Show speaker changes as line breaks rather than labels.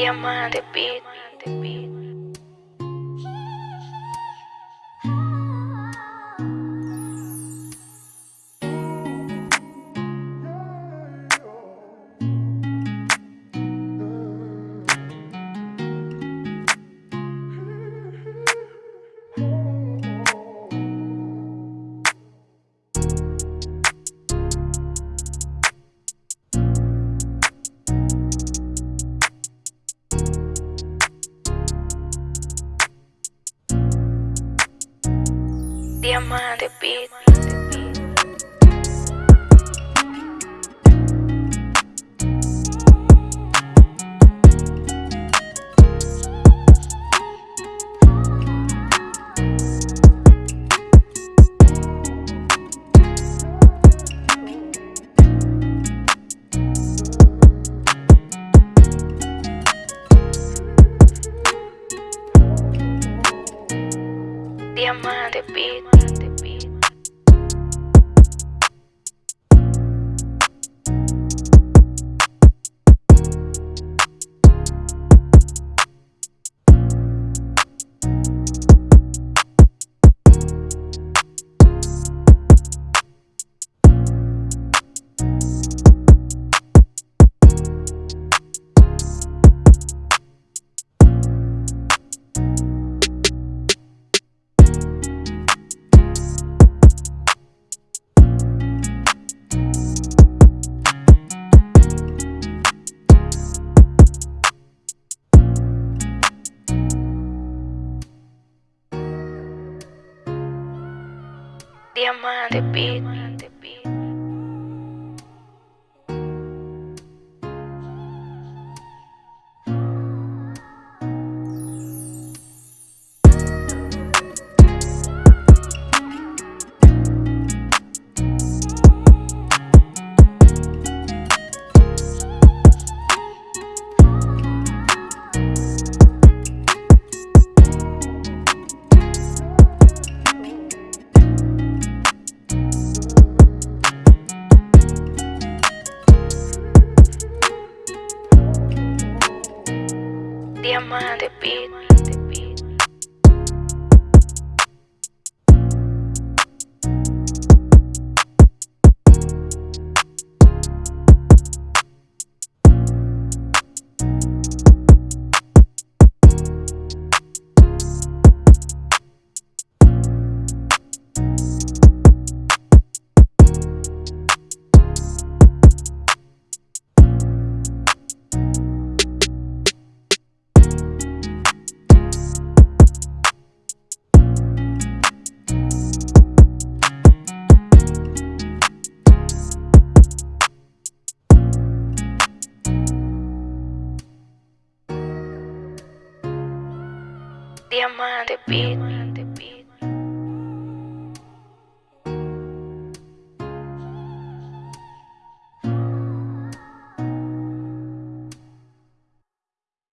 Diamante Beat. Diamante Beat. Diamante Beat. Diamante Beat. Diamante Beat. Diamante Beat.